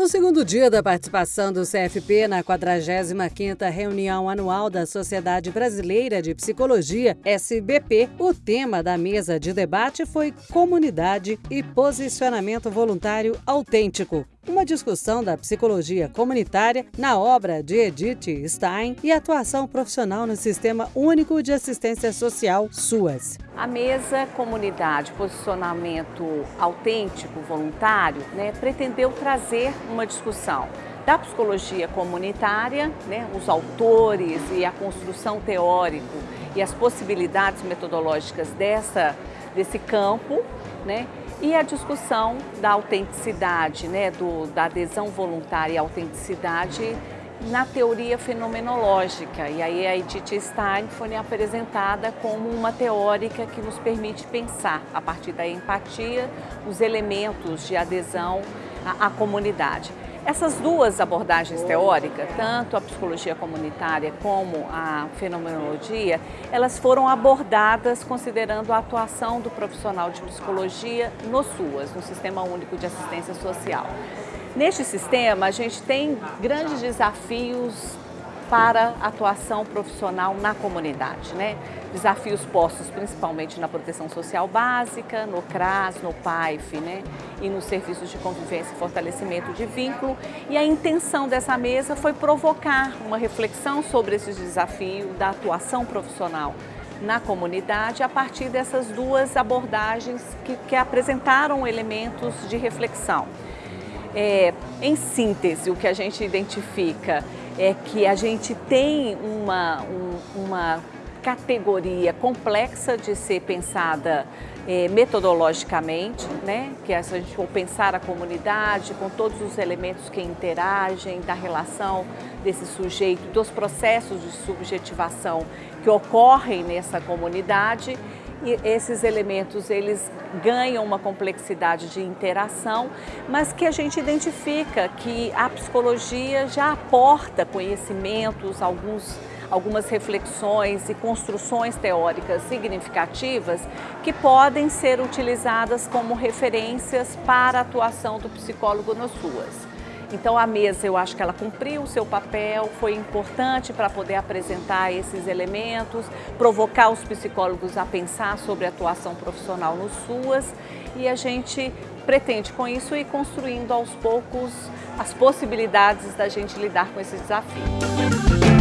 No segundo dia da participação do CFP na 45ª reunião anual da Sociedade Brasileira de Psicologia, SBP, o tema da mesa de debate foi comunidade e posicionamento voluntário autêntico. Uma discussão da psicologia comunitária na obra de Edith Stein e atuação profissional no Sistema Único de Assistência Social, SUAS. A mesa Comunidade Posicionamento Autêntico Voluntário né, pretendeu trazer uma discussão da psicologia comunitária, né, os autores e a construção teórica e as possibilidades metodológicas dessa, desse campo, né, e a discussão da autenticidade, né, do, da adesão voluntária e autenticidade na teoria fenomenológica. E aí a Edith Stein foi apresentada como uma teórica que nos permite pensar, a partir da empatia, os elementos de adesão à, à comunidade. Essas duas abordagens teóricas, tanto a psicologia comunitária como a fenomenologia, elas foram abordadas considerando a atuação do profissional de psicologia no SUAS, no Sistema Único de Assistência Social. Neste sistema, a gente tem grandes desafios para atuação profissional na comunidade. Né? Desafios postos principalmente na proteção social básica, no CRAS, no PAIF né? e nos serviços de convivência e fortalecimento de vínculo. E a intenção dessa mesa foi provocar uma reflexão sobre esses desafios da atuação profissional na comunidade a partir dessas duas abordagens que, que apresentaram elementos de reflexão. É, em síntese, o que a gente identifica é que a gente tem uma, um, uma categoria complexa de ser pensada é, metodologicamente, né? que é a gente for pensar a comunidade com todos os elementos que interagem, da relação desse sujeito, dos processos de subjetivação que ocorrem nessa comunidade e esses elementos eles ganham uma complexidade de interação, mas que a gente identifica que a psicologia já aporta conhecimentos, alguns algumas reflexões e construções teóricas significativas que podem ser utilizadas como referências para a atuação do psicólogo nas suas. Então a mesa, eu acho que ela cumpriu o seu papel, foi importante para poder apresentar esses elementos, provocar os psicólogos a pensar sobre a atuação profissional no SUAS e a gente pretende com isso ir construindo aos poucos as possibilidades da gente lidar com esse desafio.